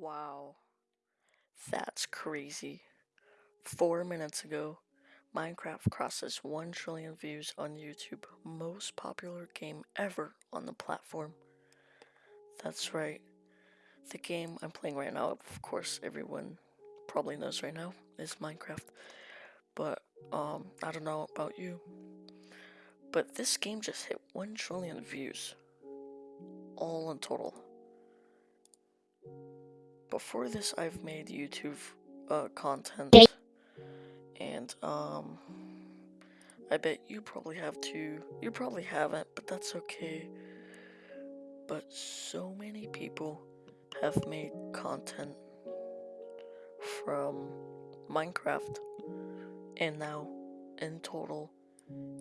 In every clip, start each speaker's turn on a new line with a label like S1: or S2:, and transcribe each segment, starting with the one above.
S1: Wow. That's crazy. Four minutes ago, Minecraft crosses 1 trillion views on YouTube, most popular game ever on the platform. That's right. The game I'm playing right now, of course, everyone probably knows right now, is Minecraft. But, um, I don't know about you. But this game just hit 1 trillion views. All in total. Before this, I've made YouTube uh, content. And, um, I bet you probably have too. You probably haven't, but that's okay. But so many people have made content from Minecraft, and now in total,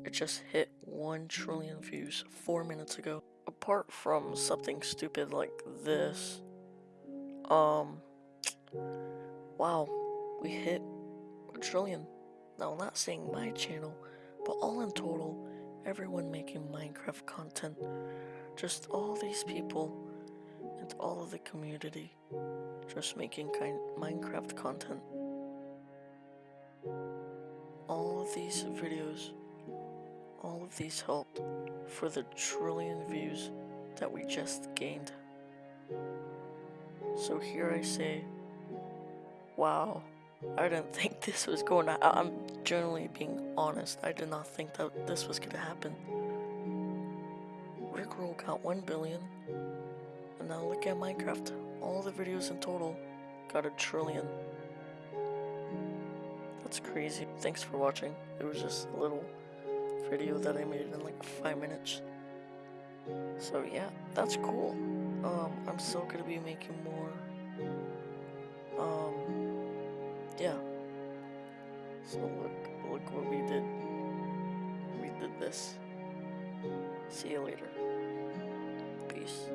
S1: it just hit 1 trillion views 4 minutes ago. Apart from something stupid like this, um, wow, we hit a trillion. Now, not saying my channel, but all in total, everyone making Minecraft content, just all these people and all of the community just making kind Minecraft content. All of these videos, all of these helped for the trillion views that we just gained. So here I say, wow, I didn't think this was going to, I'm generally being honest, I did not think that this was going to happen. Rickroll got 1 billion, and now look at Minecraft, all the videos in total got a trillion. That's crazy. Thanks for watching. It was just a little video that I made in like 5 minutes. So yeah, that's cool. Um, I'm still gonna be making more. Um, yeah. So look, look what we did. We did this. See you later. Peace.